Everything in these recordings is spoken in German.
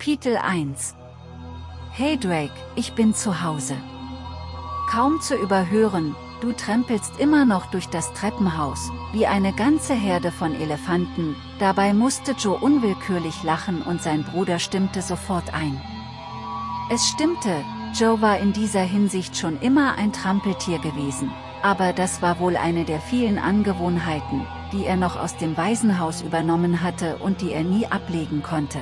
Kapitel 1 Hey Drake, ich bin zu Hause. Kaum zu überhören, du trempelst immer noch durch das Treppenhaus, wie eine ganze Herde von Elefanten, dabei musste Joe unwillkürlich lachen und sein Bruder stimmte sofort ein. Es stimmte, Joe war in dieser Hinsicht schon immer ein Trampeltier gewesen, aber das war wohl eine der vielen Angewohnheiten, die er noch aus dem Waisenhaus übernommen hatte und die er nie ablegen konnte.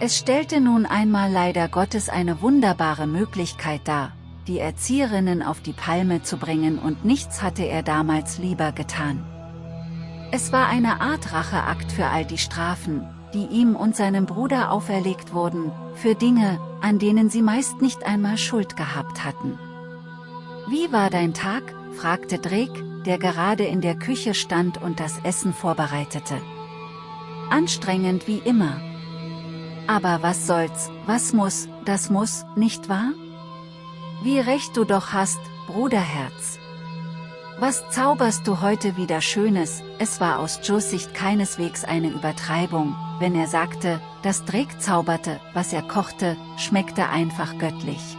Es stellte nun einmal leider Gottes eine wunderbare Möglichkeit dar, die Erzieherinnen auf die Palme zu bringen und nichts hatte er damals lieber getan. Es war eine Art Racheakt für all die Strafen, die ihm und seinem Bruder auferlegt wurden, für Dinge, an denen sie meist nicht einmal Schuld gehabt hatten. Wie war dein Tag? fragte Drake, der gerade in der Küche stand und das Essen vorbereitete. Anstrengend wie immer. Aber was soll's, was muss, das muss, nicht wahr? Wie recht du doch hast, Bruderherz. Was zauberst du heute wieder Schönes, es war aus Joes Sicht keineswegs eine Übertreibung, wenn er sagte, dass Drake zauberte, was er kochte, schmeckte einfach göttlich.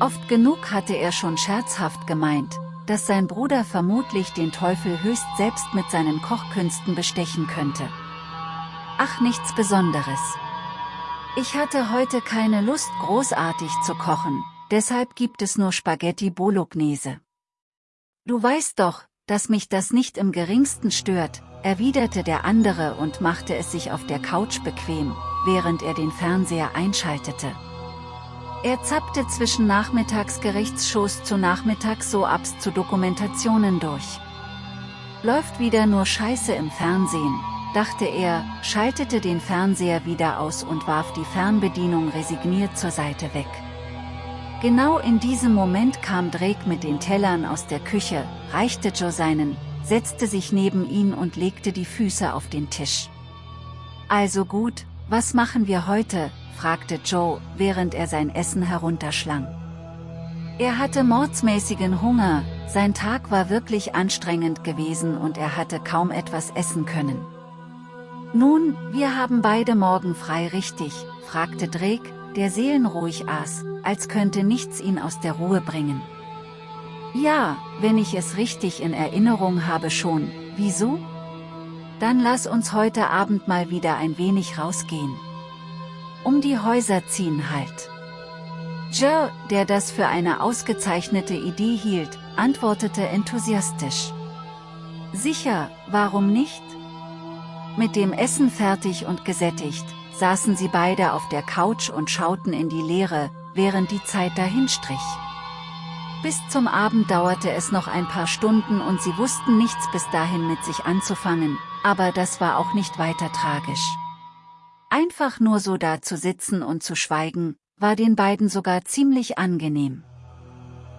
Oft genug hatte er schon scherzhaft gemeint, dass sein Bruder vermutlich den Teufel höchst selbst mit seinen Kochkünsten bestechen könnte. Ach nichts Besonderes. Ich hatte heute keine Lust großartig zu kochen, deshalb gibt es nur Spaghetti Bolognese. Du weißt doch, dass mich das nicht im geringsten stört, erwiderte der andere und machte es sich auf der Couch bequem, während er den Fernseher einschaltete. Er zappte zwischen Nachmittagsgerichtsshows zu Nachmittagssoaps zu Dokumentationen durch. Läuft wieder nur Scheiße im Fernsehen, dachte er, schaltete den Fernseher wieder aus und warf die Fernbedienung resigniert zur Seite weg. Genau in diesem Moment kam Drake mit den Tellern aus der Küche, reichte Joe seinen, setzte sich neben ihn und legte die Füße auf den Tisch. Also gut, was machen wir heute, fragte Joe, während er sein Essen herunterschlang. Er hatte mordsmäßigen Hunger, sein Tag war wirklich anstrengend gewesen und er hatte kaum etwas essen können. Nun, wir haben beide morgen frei richtig, fragte Drake, der seelenruhig aß, als könnte nichts ihn aus der Ruhe bringen. Ja, wenn ich es richtig in Erinnerung habe schon, wieso? Dann lass uns heute Abend mal wieder ein wenig rausgehen. Um die Häuser ziehen halt. Joe, der das für eine ausgezeichnete Idee hielt, antwortete enthusiastisch. Sicher, warum nicht? Mit dem Essen fertig und gesättigt, saßen sie beide auf der Couch und schauten in die Leere, während die Zeit dahinstrich. Bis zum Abend dauerte es noch ein paar Stunden und sie wussten nichts bis dahin mit sich anzufangen, aber das war auch nicht weiter tragisch. Einfach nur so da zu sitzen und zu schweigen, war den beiden sogar ziemlich angenehm.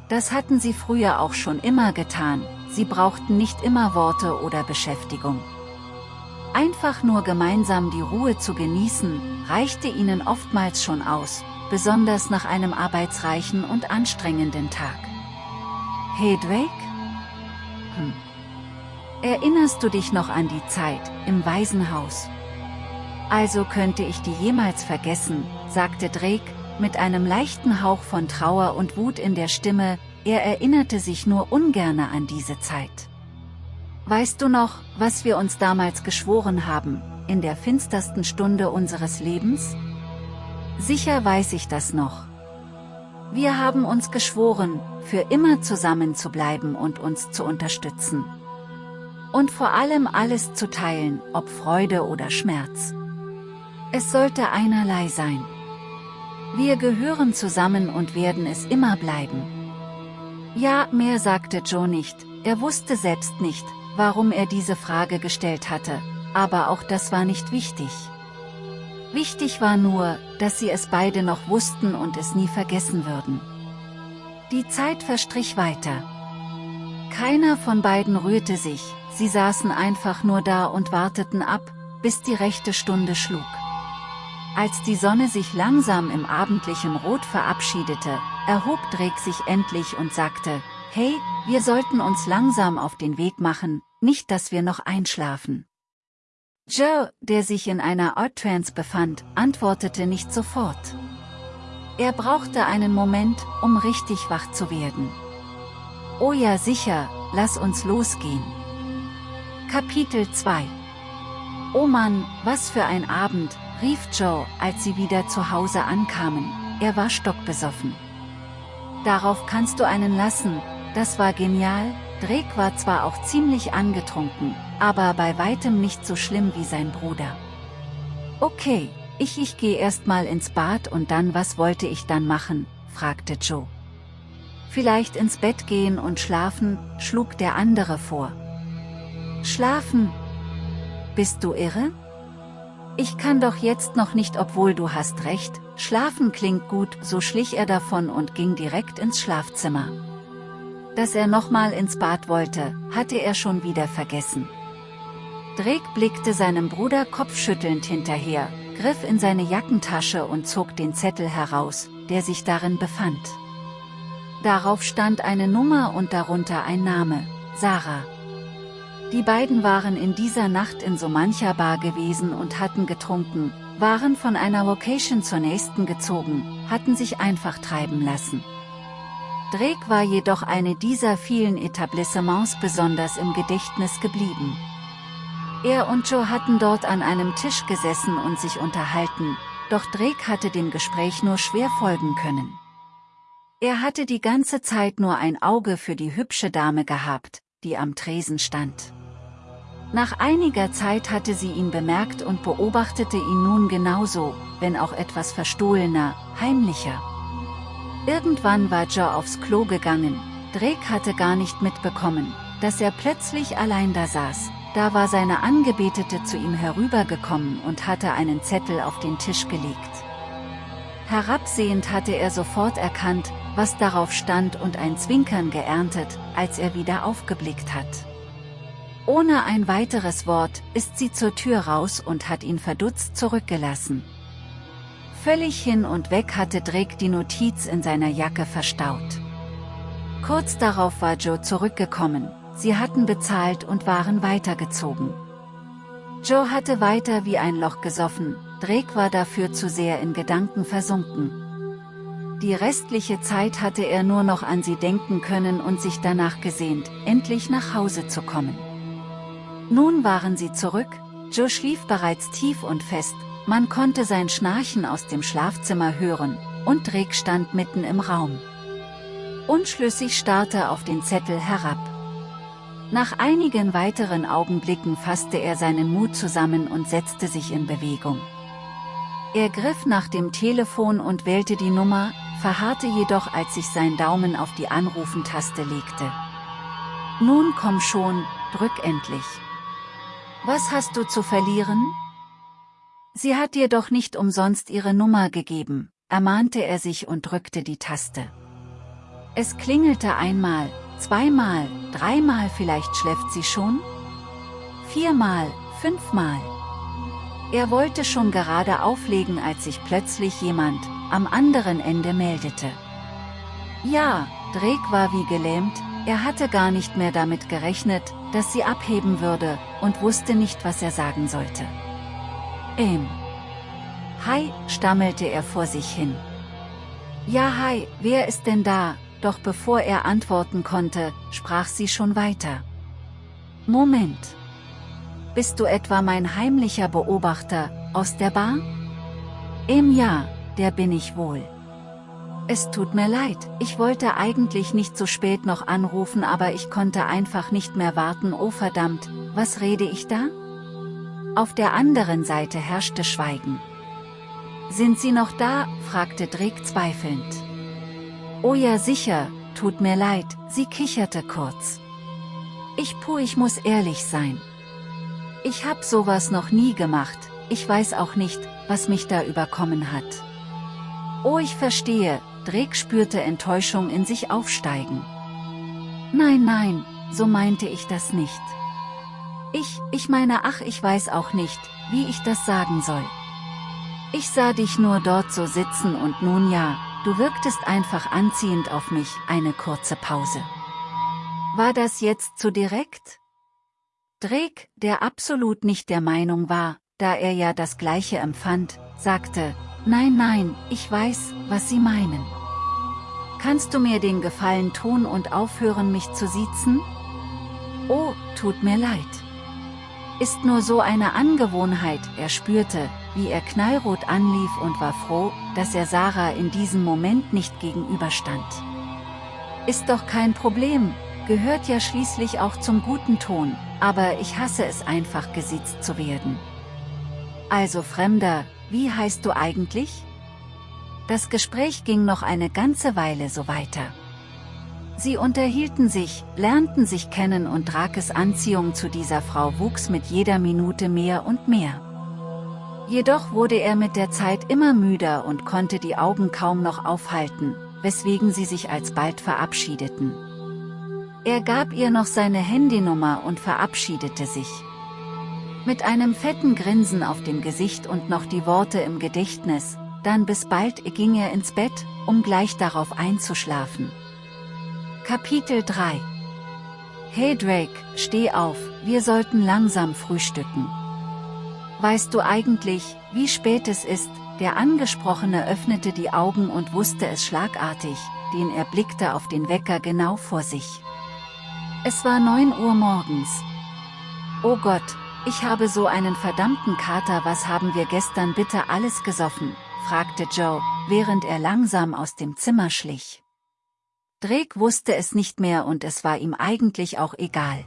Das hatten sie früher auch schon immer getan, sie brauchten nicht immer Worte oder Beschäftigung. Einfach nur gemeinsam die Ruhe zu genießen, reichte ihnen oftmals schon aus, besonders nach einem arbeitsreichen und anstrengenden Tag. Hey Drake? Hm. Erinnerst du dich noch an die Zeit, im Waisenhaus? Also könnte ich die jemals vergessen, sagte Drake, mit einem leichten Hauch von Trauer und Wut in der Stimme, er erinnerte sich nur ungerne an diese Zeit. Weißt du noch, was wir uns damals geschworen haben, in der finstersten Stunde unseres Lebens? Sicher weiß ich das noch. Wir haben uns geschworen, für immer zusammen zu bleiben und uns zu unterstützen. Und vor allem alles zu teilen, ob Freude oder Schmerz. Es sollte einerlei sein. Wir gehören zusammen und werden es immer bleiben. Ja, mehr sagte Joe nicht, er wusste selbst nicht, warum er diese Frage gestellt hatte, aber auch das war nicht wichtig. Wichtig war nur, dass sie es beide noch wussten und es nie vergessen würden. Die Zeit verstrich weiter. Keiner von beiden rührte sich, sie saßen einfach nur da und warteten ab, bis die rechte Stunde schlug. Als die Sonne sich langsam im abendlichen Rot verabschiedete, erhob Drake sich endlich und sagte, Hey, wir sollten uns langsam auf den Weg machen, nicht dass wir noch einschlafen. Joe, der sich in einer Art-Trance befand, antwortete nicht sofort. Er brauchte einen Moment, um richtig wach zu werden. Oh ja sicher, lass uns losgehen. Kapitel 2 Oh Mann, was für ein Abend, rief Joe, als sie wieder zu Hause ankamen, er war stockbesoffen. Darauf kannst du einen lassen, das war genial, Drake war zwar auch ziemlich angetrunken, aber bei weitem nicht so schlimm wie sein Bruder. Okay, ich ich geh erst mal ins Bad und dann was wollte ich dann machen, fragte Joe. Vielleicht ins Bett gehen und schlafen, schlug der andere vor. Schlafen? Bist du irre? Ich kann doch jetzt noch nicht obwohl du hast recht, schlafen klingt gut, so schlich er davon und ging direkt ins Schlafzimmer. Dass er nochmal ins Bad wollte, hatte er schon wieder vergessen. Drake blickte seinem Bruder kopfschüttelnd hinterher, griff in seine Jackentasche und zog den Zettel heraus, der sich darin befand. Darauf stand eine Nummer und darunter ein Name, Sarah. Die beiden waren in dieser Nacht in so mancher Bar gewesen und hatten getrunken, waren von einer Location zur nächsten gezogen, hatten sich einfach treiben lassen. Drake war jedoch eine dieser vielen Etablissements besonders im Gedächtnis geblieben. Er und Joe hatten dort an einem Tisch gesessen und sich unterhalten, doch Drake hatte dem Gespräch nur schwer folgen können. Er hatte die ganze Zeit nur ein Auge für die hübsche Dame gehabt, die am Tresen stand. Nach einiger Zeit hatte sie ihn bemerkt und beobachtete ihn nun genauso, wenn auch etwas verstohlener, heimlicher. Irgendwann war Joe aufs Klo gegangen, Drake hatte gar nicht mitbekommen, dass er plötzlich allein da saß, da war seine Angebetete zu ihm herübergekommen und hatte einen Zettel auf den Tisch gelegt. Herabsehend hatte er sofort erkannt, was darauf stand und ein Zwinkern geerntet, als er wieder aufgeblickt hat. Ohne ein weiteres Wort, ist sie zur Tür raus und hat ihn verdutzt zurückgelassen. Völlig hin und weg hatte Drake die Notiz in seiner Jacke verstaut. Kurz darauf war Joe zurückgekommen, sie hatten bezahlt und waren weitergezogen. Joe hatte weiter wie ein Loch gesoffen, Drake war dafür zu sehr in Gedanken versunken. Die restliche Zeit hatte er nur noch an sie denken können und sich danach gesehnt, endlich nach Hause zu kommen. Nun waren sie zurück, Joe schlief bereits tief und fest, man konnte sein Schnarchen aus dem Schlafzimmer hören, und Drake stand mitten im Raum. Unschlüssig starrte auf den Zettel herab. Nach einigen weiteren Augenblicken fasste er seinen Mut zusammen und setzte sich in Bewegung. Er griff nach dem Telefon und wählte die Nummer, verharrte jedoch als sich sein Daumen auf die Anrufentaste legte. Nun komm schon, drück endlich. Was hast du zu verlieren? Sie hat dir doch nicht umsonst ihre Nummer gegeben, ermahnte er sich und drückte die Taste. Es klingelte einmal, zweimal, dreimal vielleicht schläft sie schon? Viermal, fünfmal. Er wollte schon gerade auflegen als sich plötzlich jemand, am anderen Ende meldete. Ja, Drake war wie gelähmt, er hatte gar nicht mehr damit gerechnet, dass sie abheben würde, und wusste nicht was er sagen sollte. Ähm. Hi, stammelte er vor sich hin. Ja hi, wer ist denn da? Doch bevor er antworten konnte, sprach sie schon weiter. Moment. Bist du etwa mein heimlicher Beobachter, aus der Bar? Im Ja, der bin ich wohl. Es tut mir leid, ich wollte eigentlich nicht so spät noch anrufen aber ich konnte einfach nicht mehr warten oh verdammt, was rede ich da? Auf der anderen Seite herrschte Schweigen. Sind Sie noch da? fragte Drake zweifelnd. Oh ja sicher, tut mir leid, sie kicherte kurz. Ich puh ich muss ehrlich sein. Ich hab sowas noch nie gemacht, ich weiß auch nicht, was mich da überkommen hat. Oh ich verstehe, Drake spürte Enttäuschung in sich aufsteigen. Nein nein, so meinte ich das nicht. Ich, ich meine ach ich weiß auch nicht, wie ich das sagen soll. Ich sah dich nur dort so sitzen und nun ja, du wirktest einfach anziehend auf mich, eine kurze Pause. War das jetzt zu direkt? Drake, der absolut nicht der Meinung war, da er ja das Gleiche empfand, sagte, Nein, nein, ich weiß, was Sie meinen. Kannst du mir den Gefallen tun und aufhören mich zu siezen? Oh, tut mir leid. Ist nur so eine Angewohnheit, er spürte, wie er knallrot anlief und war froh, dass er Sarah in diesem Moment nicht gegenüberstand. Ist doch kein Problem, gehört ja schließlich auch zum guten Ton, aber ich hasse es einfach gesiezt zu werden. Also Fremder, wie heißt du eigentlich? Das Gespräch ging noch eine ganze Weile so weiter. Sie unterhielten sich, lernten sich kennen und Drakes Anziehung zu dieser Frau wuchs mit jeder Minute mehr und mehr. Jedoch wurde er mit der Zeit immer müder und konnte die Augen kaum noch aufhalten, weswegen sie sich alsbald verabschiedeten. Er gab ihr noch seine Handynummer und verabschiedete sich. Mit einem fetten Grinsen auf dem Gesicht und noch die Worte im Gedächtnis, dann bis bald ging er ins Bett, um gleich darauf einzuschlafen. Kapitel 3 Hey Drake, steh auf, wir sollten langsam frühstücken. Weißt du eigentlich, wie spät es ist? Der Angesprochene öffnete die Augen und wusste es schlagartig, den er blickte auf den Wecker genau vor sich. Es war 9 Uhr morgens. Oh Gott, ich habe so einen verdammten Kater was haben wir gestern bitte alles gesoffen, fragte Joe, während er langsam aus dem Zimmer schlich. Drake wusste es nicht mehr und es war ihm eigentlich auch egal.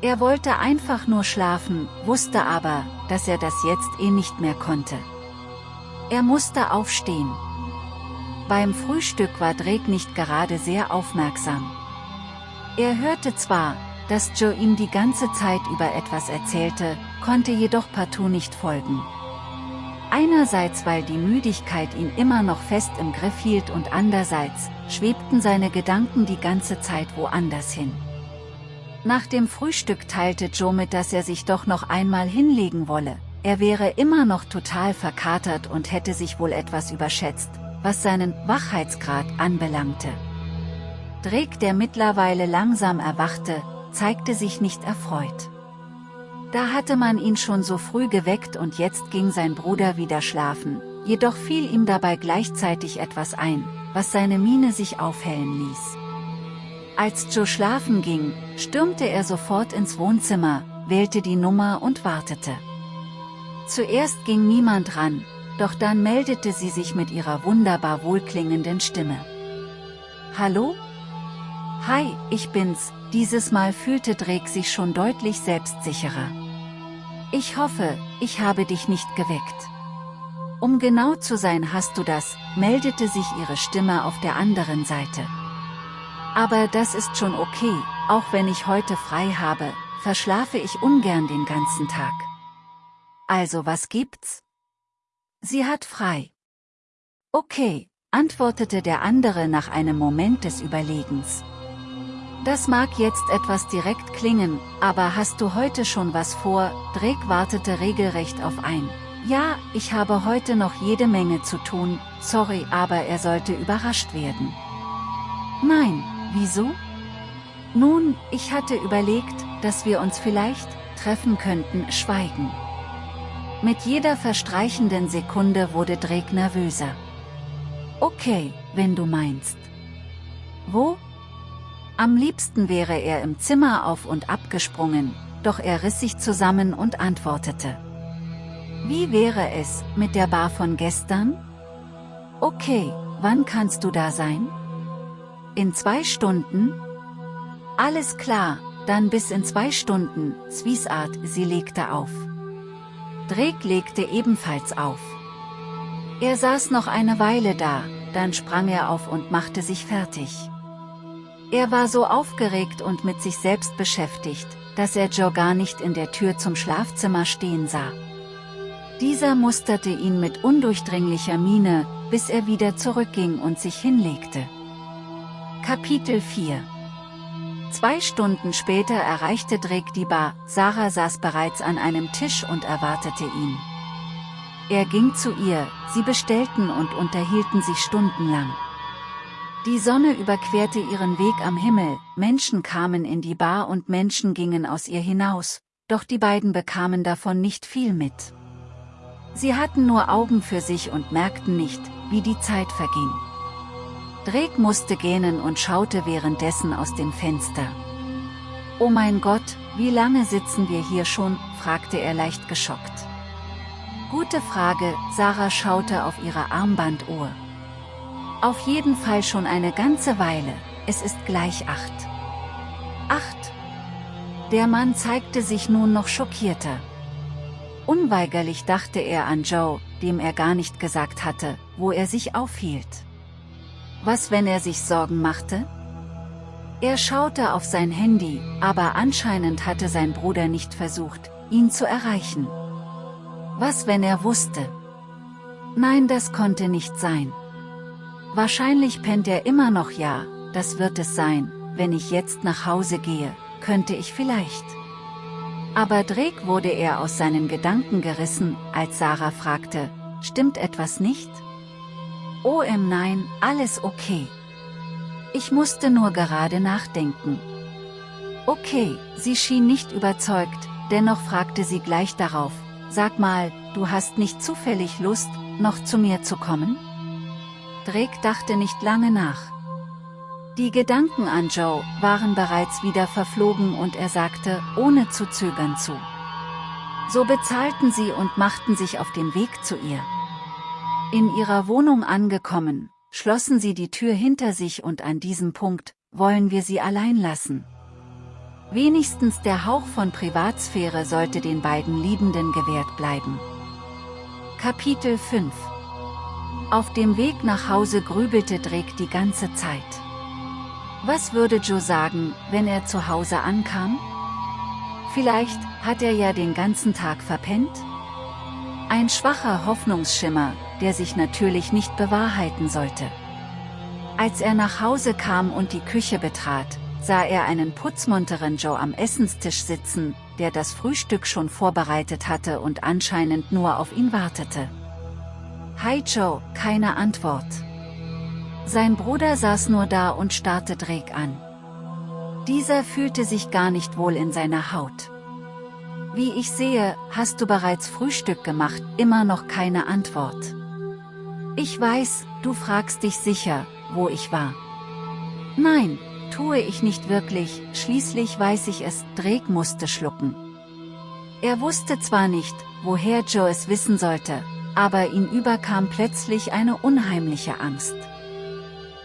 Er wollte einfach nur schlafen, wusste aber, dass er das jetzt eh nicht mehr konnte. Er musste aufstehen. Beim Frühstück war Drake nicht gerade sehr aufmerksam. Er hörte zwar, dass Joe ihm die ganze Zeit über etwas erzählte, konnte jedoch partout nicht folgen. Einerseits weil die Müdigkeit ihn immer noch fest im Griff hielt und andererseits, schwebten seine Gedanken die ganze Zeit woanders hin. Nach dem Frühstück teilte Joe mit, dass er sich doch noch einmal hinlegen wolle, er wäre immer noch total verkatert und hätte sich wohl etwas überschätzt, was seinen Wachheitsgrad anbelangte. Drake der mittlerweile langsam erwachte, zeigte sich nicht erfreut. Da hatte man ihn schon so früh geweckt und jetzt ging sein Bruder wieder schlafen, jedoch fiel ihm dabei gleichzeitig etwas ein, was seine Miene sich aufhellen ließ. Als Joe schlafen ging, stürmte er sofort ins Wohnzimmer, wählte die Nummer und wartete. Zuerst ging niemand ran, doch dann meldete sie sich mit ihrer wunderbar wohlklingenden Stimme. Hallo? Hi, ich bin's, dieses Mal fühlte Drake sich schon deutlich selbstsicherer. Ich hoffe, ich habe dich nicht geweckt. Um genau zu sein hast du das, meldete sich ihre Stimme auf der anderen Seite. Aber das ist schon okay, auch wenn ich heute frei habe, verschlafe ich ungern den ganzen Tag. Also was gibt's? Sie hat frei. Okay, antwortete der andere nach einem Moment des Überlegens. Das mag jetzt etwas direkt klingen, aber hast du heute schon was vor? Drake wartete regelrecht auf ein. Ja, ich habe heute noch jede Menge zu tun, sorry, aber er sollte überrascht werden. Nein, wieso? Nun, ich hatte überlegt, dass wir uns vielleicht treffen könnten, schweigen. Mit jeder verstreichenden Sekunde wurde Drake nervöser. Okay, wenn du meinst. Wo? Am liebsten wäre er im Zimmer auf und ab gesprungen, doch er riss sich zusammen und antwortete. Wie wäre es, mit der Bar von gestern? Okay, wann kannst du da sein? In zwei Stunden? Alles klar, dann bis in zwei Stunden, Swiesart, sie legte auf. Drake legte ebenfalls auf. Er saß noch eine Weile da, dann sprang er auf und machte sich fertig. Er war so aufgeregt und mit sich selbst beschäftigt, dass er Joe gar nicht in der Tür zum Schlafzimmer stehen sah. Dieser musterte ihn mit undurchdringlicher Miene, bis er wieder zurückging und sich hinlegte. Kapitel 4 Zwei Stunden später erreichte Drake die Bar, Sarah saß bereits an einem Tisch und erwartete ihn. Er ging zu ihr, sie bestellten und unterhielten sich stundenlang. Die Sonne überquerte ihren Weg am Himmel, Menschen kamen in die Bar und Menschen gingen aus ihr hinaus, doch die beiden bekamen davon nicht viel mit. Sie hatten nur Augen für sich und merkten nicht, wie die Zeit verging. Drake musste gähnen und schaute währenddessen aus dem Fenster. Oh mein Gott, wie lange sitzen wir hier schon, fragte er leicht geschockt. Gute Frage, Sarah schaute auf ihre Armbanduhr. Auf jeden Fall schon eine ganze Weile, es ist gleich acht. Acht. Der Mann zeigte sich nun noch schockierter. Unweigerlich dachte er an Joe, dem er gar nicht gesagt hatte, wo er sich aufhielt. Was wenn er sich Sorgen machte? Er schaute auf sein Handy, aber anscheinend hatte sein Bruder nicht versucht, ihn zu erreichen. Was wenn er wusste? Nein, das konnte nicht sein. Wahrscheinlich pennt er immer noch ja, das wird es sein, wenn ich jetzt nach Hause gehe, könnte ich vielleicht. Aber Drake wurde er aus seinen Gedanken gerissen, als Sarah fragte, stimmt etwas nicht? OM nein, alles okay. Ich musste nur gerade nachdenken. Okay, sie schien nicht überzeugt, dennoch fragte sie gleich darauf, sag mal, du hast nicht zufällig Lust, noch zu mir zu kommen? Drake dachte nicht lange nach. Die Gedanken an Joe waren bereits wieder verflogen und er sagte, ohne zu zögern zu. So bezahlten sie und machten sich auf den Weg zu ihr. In ihrer Wohnung angekommen, schlossen sie die Tür hinter sich und an diesem Punkt, wollen wir sie allein lassen. Wenigstens der Hauch von Privatsphäre sollte den beiden Liebenden gewährt bleiben. Kapitel 5 Auf dem Weg nach Hause grübelte Drake die ganze Zeit. Was würde Joe sagen, wenn er zu Hause ankam? Vielleicht hat er ja den ganzen Tag verpennt? Ein schwacher Hoffnungsschimmer, der sich natürlich nicht bewahrheiten sollte. Als er nach Hause kam und die Küche betrat, sah er einen putzmunteren Joe am Essenstisch sitzen, der das Frühstück schon vorbereitet hatte und anscheinend nur auf ihn wartete. Hi Joe, keine Antwort. Sein Bruder saß nur da und starrte Drake an. Dieser fühlte sich gar nicht wohl in seiner Haut. Wie ich sehe, hast du bereits Frühstück gemacht, immer noch keine Antwort. Ich weiß, du fragst dich sicher, wo ich war. Nein, tue ich nicht wirklich, schließlich weiß ich es, Drake musste schlucken. Er wusste zwar nicht, woher Joe es wissen sollte, aber ihn überkam plötzlich eine unheimliche Angst.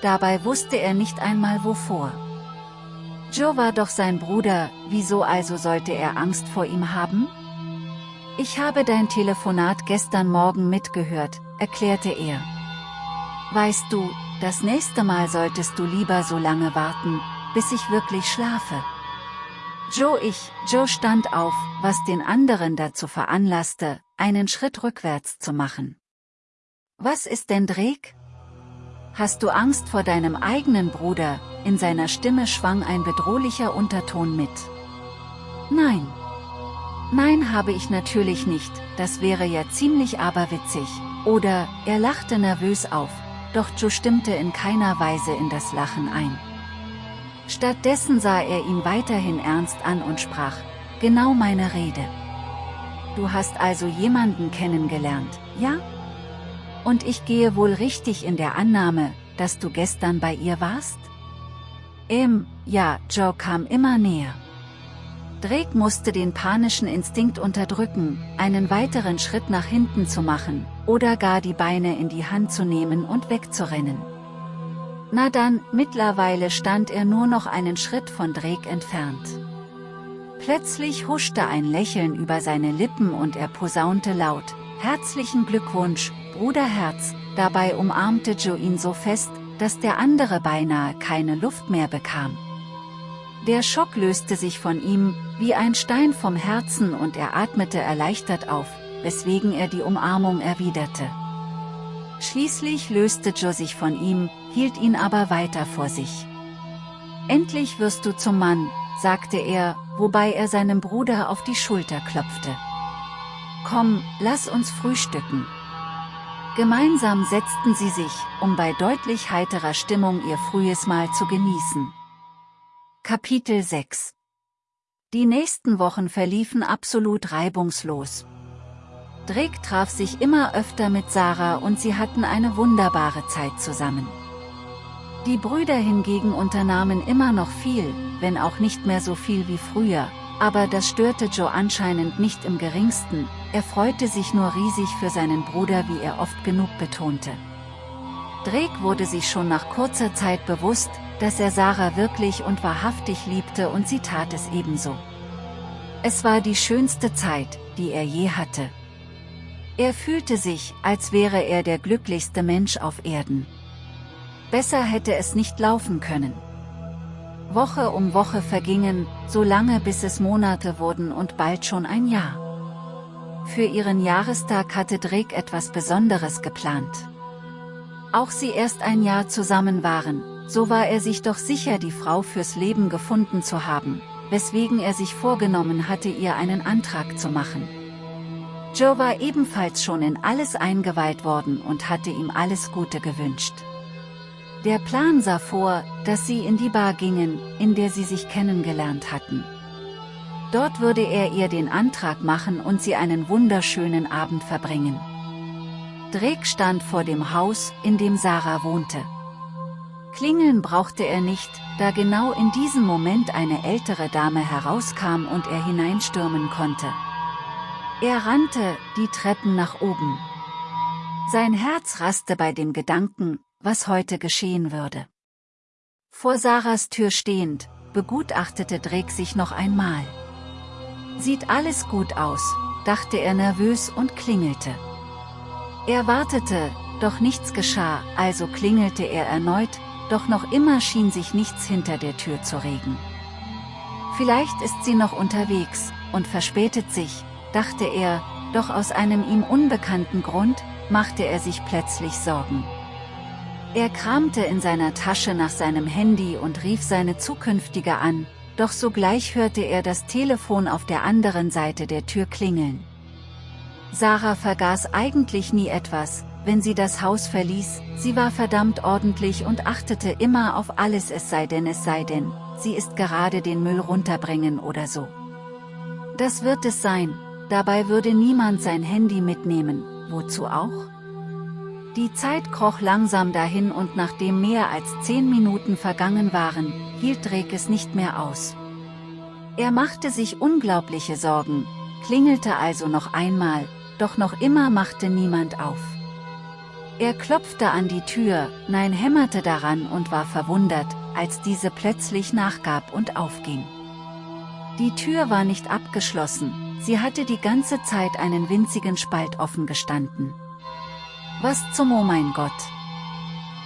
Dabei wusste er nicht einmal wovor. Joe war doch sein Bruder, wieso also sollte er Angst vor ihm haben? Ich habe dein Telefonat gestern Morgen mitgehört, erklärte er. Weißt du, das nächste Mal solltest du lieber so lange warten, bis ich wirklich schlafe. Joe ich, Joe stand auf, was den anderen dazu veranlasste, einen Schritt rückwärts zu machen. Was ist denn Drake? Hast du Angst vor deinem eigenen Bruder, in seiner Stimme schwang ein bedrohlicher Unterton mit. Nein. Nein habe ich natürlich nicht, das wäre ja ziemlich aberwitzig, oder, er lachte nervös auf, doch Joe stimmte in keiner Weise in das Lachen ein. Stattdessen sah er ihn weiterhin ernst an und sprach, genau meine Rede. Du hast also jemanden kennengelernt, ja? Und ich gehe wohl richtig in der Annahme, dass du gestern bei ihr warst? Ähm, ja, Joe kam immer näher. Drake musste den panischen Instinkt unterdrücken, einen weiteren Schritt nach hinten zu machen, oder gar die Beine in die Hand zu nehmen und wegzurennen. Na dann, mittlerweile stand er nur noch einen Schritt von Drake entfernt. Plötzlich huschte ein Lächeln über seine Lippen und er posaunte laut, Herzlichen Glückwunsch, Bruderherz, dabei umarmte Joe ihn so fest, dass der andere beinahe keine Luft mehr bekam. Der Schock löste sich von ihm, wie ein Stein vom Herzen und er atmete erleichtert auf, weswegen er die Umarmung erwiderte. Schließlich löste Joe sich von ihm, hielt ihn aber weiter vor sich. Endlich wirst du zum Mann, sagte er, wobei er seinem Bruder auf die Schulter klopfte. Komm, lass uns frühstücken. Gemeinsam setzten sie sich, um bei deutlich heiterer Stimmung ihr frühes Mahl zu genießen. Kapitel 6 Die nächsten Wochen verliefen absolut reibungslos. Drake traf sich immer öfter mit Sarah und sie hatten eine wunderbare Zeit zusammen. Die Brüder hingegen unternahmen immer noch viel, wenn auch nicht mehr so viel wie früher, aber das störte Joe anscheinend nicht im geringsten, er freute sich nur riesig für seinen Bruder wie er oft genug betonte. Drake wurde sich schon nach kurzer Zeit bewusst, dass er Sarah wirklich und wahrhaftig liebte und sie tat es ebenso. Es war die schönste Zeit, die er je hatte. Er fühlte sich, als wäre er der glücklichste Mensch auf Erden. Besser hätte es nicht laufen können. Woche um Woche vergingen, so lange bis es Monate wurden und bald schon ein Jahr. Für ihren Jahrestag hatte Drake etwas Besonderes geplant. Auch sie erst ein Jahr zusammen waren, so war er sich doch sicher die Frau fürs Leben gefunden zu haben, weswegen er sich vorgenommen hatte ihr einen Antrag zu machen. Joe war ebenfalls schon in alles eingeweiht worden und hatte ihm alles Gute gewünscht. Der Plan sah vor, dass sie in die Bar gingen, in der sie sich kennengelernt hatten. Dort würde er ihr den Antrag machen und sie einen wunderschönen Abend verbringen. Drake stand vor dem Haus, in dem Sarah wohnte. Klingeln brauchte er nicht, da genau in diesem Moment eine ältere Dame herauskam und er hineinstürmen konnte. Er rannte, die Treppen nach oben. Sein Herz raste bei dem Gedanken, was heute geschehen würde. Vor Sarahs Tür stehend, begutachtete Drake sich noch einmal. Sieht alles gut aus, dachte er nervös und klingelte. Er wartete, doch nichts geschah, also klingelte er erneut, doch noch immer schien sich nichts hinter der Tür zu regen. Vielleicht ist sie noch unterwegs, und verspätet sich, dachte er, doch aus einem ihm unbekannten Grund, machte er sich plötzlich Sorgen. Er kramte in seiner Tasche nach seinem Handy und rief seine zukünftige an, doch sogleich hörte er das Telefon auf der anderen Seite der Tür klingeln. Sarah vergaß eigentlich nie etwas, wenn sie das Haus verließ, sie war verdammt ordentlich und achtete immer auf alles es sei denn es sei denn, sie ist gerade den Müll runterbringen oder so. Das wird es sein, dabei würde niemand sein Handy mitnehmen, wozu auch? Die Zeit kroch langsam dahin und nachdem mehr als zehn Minuten vergangen waren, hielt Drake es nicht mehr aus. Er machte sich unglaubliche Sorgen, klingelte also noch einmal, doch noch immer machte niemand auf. Er klopfte an die Tür, nein hämmerte daran und war verwundert, als diese plötzlich nachgab und aufging. Die Tür war nicht abgeschlossen, sie hatte die ganze Zeit einen winzigen Spalt offen gestanden. Was zum Oh mein Gott!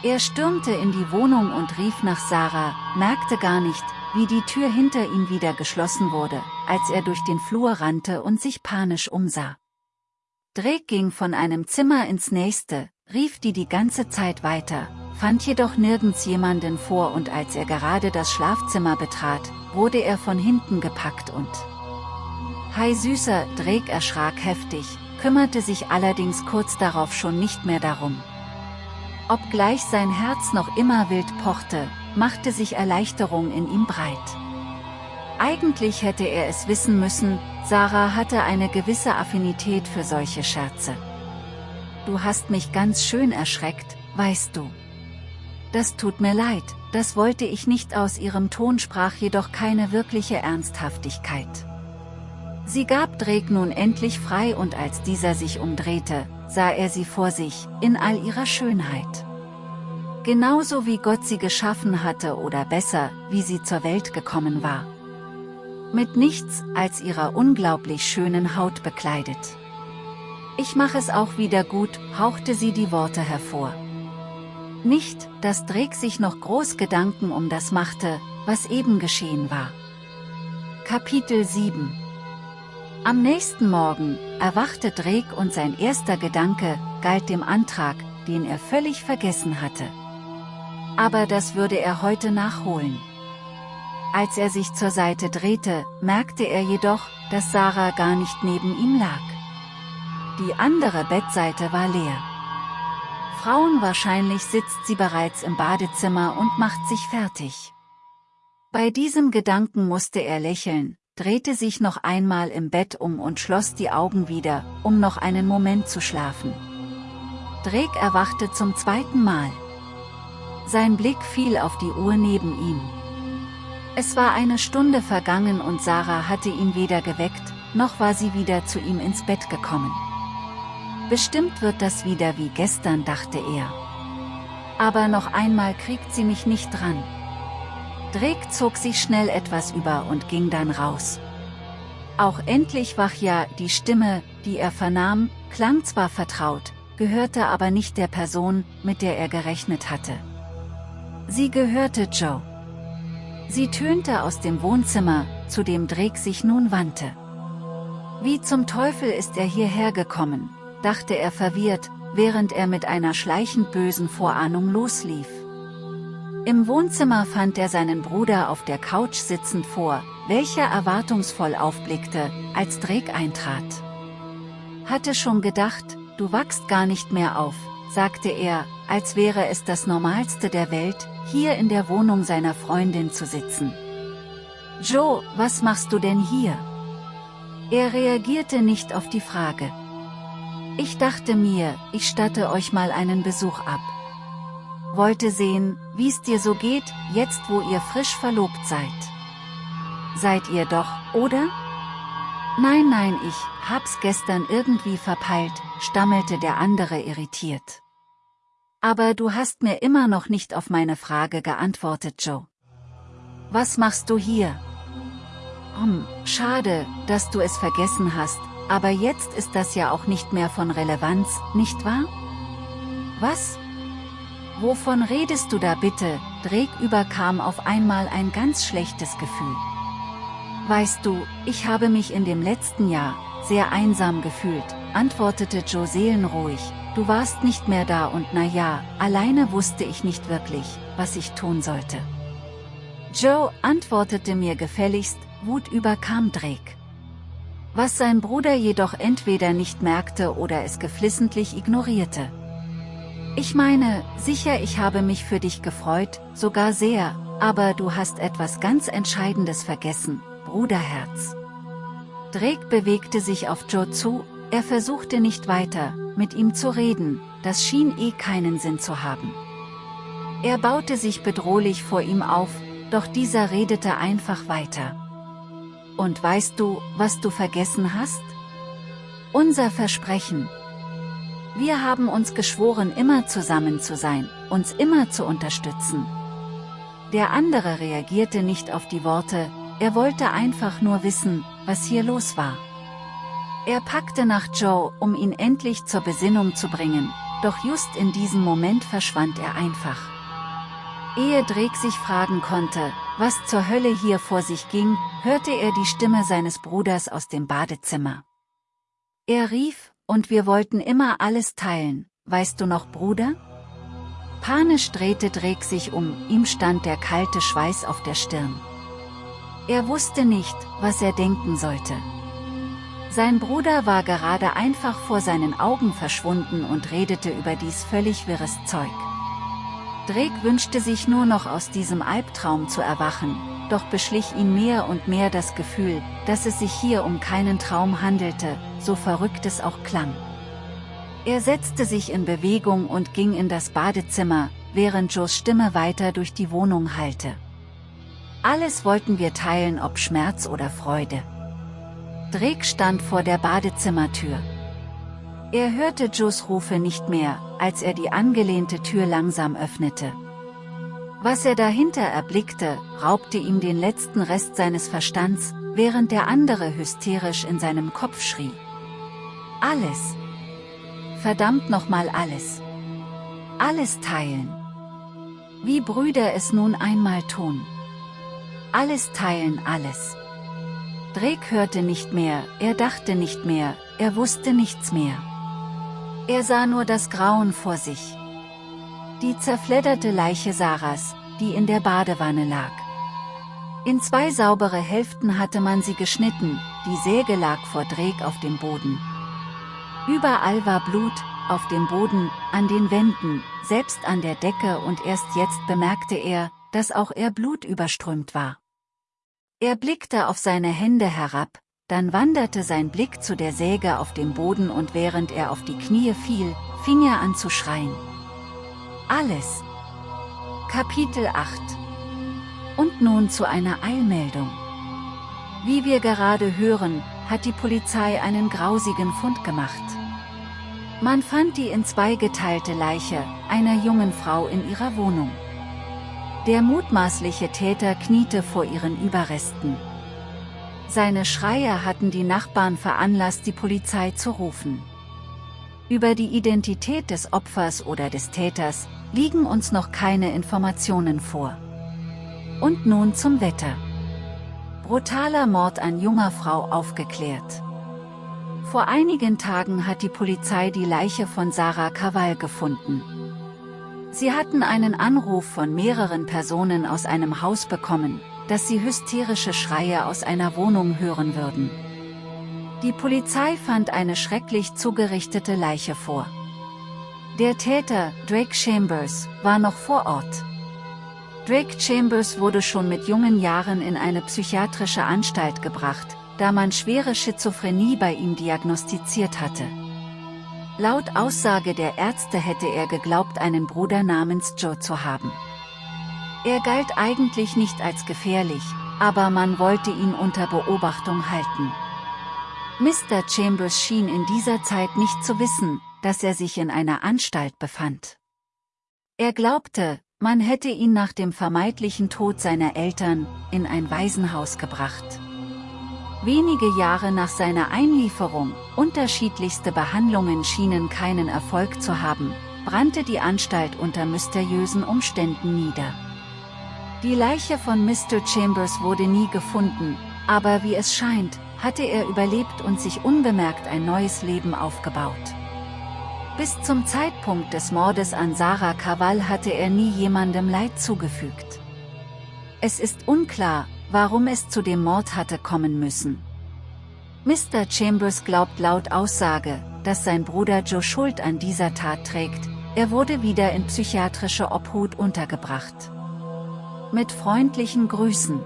Er stürmte in die Wohnung und rief nach Sarah, merkte gar nicht, wie die Tür hinter ihm wieder geschlossen wurde, als er durch den Flur rannte und sich panisch umsah. Drake ging von einem Zimmer ins nächste, rief die die ganze Zeit weiter, fand jedoch nirgends jemanden vor und als er gerade das Schlafzimmer betrat, wurde er von hinten gepackt und... Hi Süßer, Drake erschrak heftig, kümmerte sich allerdings kurz darauf schon nicht mehr darum. Obgleich sein Herz noch immer wild pochte, machte sich Erleichterung in ihm breit. Eigentlich hätte er es wissen müssen, Sarah hatte eine gewisse Affinität für solche Scherze. Du hast mich ganz schön erschreckt, weißt du. Das tut mir leid, das wollte ich nicht aus ihrem Ton sprach jedoch keine wirkliche Ernsthaftigkeit. Sie gab Drake nun endlich frei und als dieser sich umdrehte, sah er sie vor sich, in all ihrer Schönheit. Genauso wie Gott sie geschaffen hatte oder besser, wie sie zur Welt gekommen war. Mit nichts als ihrer unglaublich schönen Haut bekleidet. Ich mache es auch wieder gut, hauchte sie die Worte hervor. Nicht, dass Drake sich noch groß Gedanken um das machte, was eben geschehen war. Kapitel 7 am nächsten Morgen erwachte Drake und sein erster Gedanke galt dem Antrag, den er völlig vergessen hatte. Aber das würde er heute nachholen. Als er sich zur Seite drehte, merkte er jedoch, dass Sarah gar nicht neben ihm lag. Die andere Bettseite war leer. Frauen wahrscheinlich sitzt sie bereits im Badezimmer und macht sich fertig. Bei diesem Gedanken musste er lächeln, drehte sich noch einmal im Bett um und schloss die Augen wieder, um noch einen Moment zu schlafen. Drake erwachte zum zweiten Mal. Sein Blick fiel auf die Uhr neben ihm. Es war eine Stunde vergangen und Sarah hatte ihn weder geweckt, noch war sie wieder zu ihm ins Bett gekommen. Bestimmt wird das wieder wie gestern, dachte er. Aber noch einmal kriegt sie mich nicht dran. Drake zog sich schnell etwas über und ging dann raus. Auch endlich wach ja, die Stimme, die er vernahm, klang zwar vertraut, gehörte aber nicht der Person, mit der er gerechnet hatte. Sie gehörte Joe. Sie tönte aus dem Wohnzimmer, zu dem Drake sich nun wandte. Wie zum Teufel ist er hierher gekommen, dachte er verwirrt, während er mit einer schleichend bösen Vorahnung loslief. Im Wohnzimmer fand er seinen Bruder auf der Couch sitzend vor, welcher erwartungsvoll aufblickte, als Drake eintrat. Hatte schon gedacht, du wachst gar nicht mehr auf, sagte er, als wäre es das Normalste der Welt, hier in der Wohnung seiner Freundin zu sitzen. Joe, was machst du denn hier? Er reagierte nicht auf die Frage. Ich dachte mir, ich statte euch mal einen Besuch ab. Wollte sehen, wie's dir so geht, jetzt wo ihr frisch verlobt seid. Seid ihr doch, oder? Nein nein ich, hab's gestern irgendwie verpeilt, stammelte der andere irritiert. Aber du hast mir immer noch nicht auf meine Frage geantwortet Joe. Was machst du hier? Hm, schade, dass du es vergessen hast, aber jetzt ist das ja auch nicht mehr von Relevanz, nicht wahr? Was? Wovon redest du da bitte? Drake überkam auf einmal ein ganz schlechtes Gefühl. Weißt du, ich habe mich in dem letzten Jahr sehr einsam gefühlt, antwortete Joe seelenruhig, du warst nicht mehr da und na ja, alleine wusste ich nicht wirklich, was ich tun sollte. Joe antwortete mir gefälligst, Wut überkam Drake. Was sein Bruder jedoch entweder nicht merkte oder es geflissentlich ignorierte. Ich meine, sicher ich habe mich für dich gefreut, sogar sehr, aber du hast etwas ganz Entscheidendes vergessen, Bruderherz. Drake bewegte sich auf Joe zu, er versuchte nicht weiter, mit ihm zu reden, das schien eh keinen Sinn zu haben. Er baute sich bedrohlich vor ihm auf, doch dieser redete einfach weiter. Und weißt du, was du vergessen hast? Unser Versprechen. Wir haben uns geschworen immer zusammen zu sein, uns immer zu unterstützen. Der andere reagierte nicht auf die Worte, er wollte einfach nur wissen, was hier los war. Er packte nach Joe, um ihn endlich zur Besinnung zu bringen, doch just in diesem Moment verschwand er einfach. Ehe Drake sich fragen konnte, was zur Hölle hier vor sich ging, hörte er die Stimme seines Bruders aus dem Badezimmer. Er rief, und wir wollten immer alles teilen, weißt du noch Bruder? Panisch drehte Drake sich um, ihm stand der kalte Schweiß auf der Stirn. Er wusste nicht, was er denken sollte. Sein Bruder war gerade einfach vor seinen Augen verschwunden und redete über dies völlig wirres Zeug. Drake wünschte sich nur noch aus diesem Albtraum zu erwachen, doch beschlich ihn mehr und mehr das Gefühl, dass es sich hier um keinen Traum handelte, so verrückt es auch klang. Er setzte sich in Bewegung und ging in das Badezimmer, während Joes Stimme weiter durch die Wohnung hallte. Alles wollten wir teilen ob Schmerz oder Freude. Drake stand vor der Badezimmertür. Er hörte Joes Rufe nicht mehr, als er die angelehnte Tür langsam öffnete. Was er dahinter erblickte, raubte ihm den letzten Rest seines Verstands, während der andere hysterisch in seinem Kopf schrie. Alles. Verdammt nochmal alles. Alles teilen. Wie Brüder es nun einmal tun. Alles teilen alles. Drake hörte nicht mehr, er dachte nicht mehr, er wusste nichts mehr. Er sah nur das Grauen vor sich. Die zerfledderte Leiche Sarahs, die in der Badewanne lag. In zwei saubere Hälften hatte man sie geschnitten, die Säge lag vor Drake auf dem Boden. Überall war Blut, auf dem Boden, an den Wänden, selbst an der Decke und erst jetzt bemerkte er, dass auch er blutüberströmt war. Er blickte auf seine Hände herab, dann wanderte sein Blick zu der Säge auf dem Boden und während er auf die Knie fiel, fing er an zu schreien. Alles. Kapitel 8 Und nun zu einer Eilmeldung. Wie wir gerade hören, hat die Polizei einen grausigen Fund gemacht. Man fand die in zwei geteilte Leiche, einer jungen Frau in ihrer Wohnung. Der mutmaßliche Täter kniete vor ihren Überresten. Seine Schreie hatten die Nachbarn veranlasst die Polizei zu rufen. Über die Identität des Opfers oder des Täters liegen uns noch keine Informationen vor. Und nun zum Wetter. Brutaler Mord an junger Frau aufgeklärt. Vor einigen Tagen hat die Polizei die Leiche von Sarah Kawal gefunden. Sie hatten einen Anruf von mehreren Personen aus einem Haus bekommen, dass sie hysterische Schreie aus einer Wohnung hören würden. Die Polizei fand eine schrecklich zugerichtete Leiche vor. Der Täter, Drake Chambers, war noch vor Ort. Drake Chambers wurde schon mit jungen Jahren in eine psychiatrische Anstalt gebracht, da man schwere Schizophrenie bei ihm diagnostiziert hatte. Laut Aussage der Ärzte hätte er geglaubt einen Bruder namens Joe zu haben. Er galt eigentlich nicht als gefährlich, aber man wollte ihn unter Beobachtung halten. Mr. Chambers schien in dieser Zeit nicht zu wissen, dass er sich in einer Anstalt befand. Er glaubte, man hätte ihn nach dem vermeintlichen Tod seiner Eltern in ein Waisenhaus gebracht. Wenige Jahre nach seiner Einlieferung, unterschiedlichste Behandlungen schienen keinen Erfolg zu haben, brannte die Anstalt unter mysteriösen Umständen nieder. Die Leiche von Mr. Chambers wurde nie gefunden, aber wie es scheint, hatte er überlebt und sich unbemerkt ein neues Leben aufgebaut. Bis zum Zeitpunkt des Mordes an Sarah Kawal hatte er nie jemandem Leid zugefügt. Es ist unklar, warum es zu dem Mord hatte kommen müssen. Mr. Chambers glaubt laut Aussage, dass sein Bruder Joe Schuld an dieser Tat trägt, er wurde wieder in psychiatrische Obhut untergebracht. Mit freundlichen Grüßen.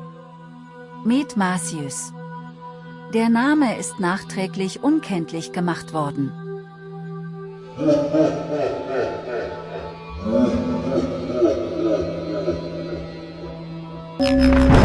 Med Marcius. Der Name ist nachträglich unkenntlich gemacht worden.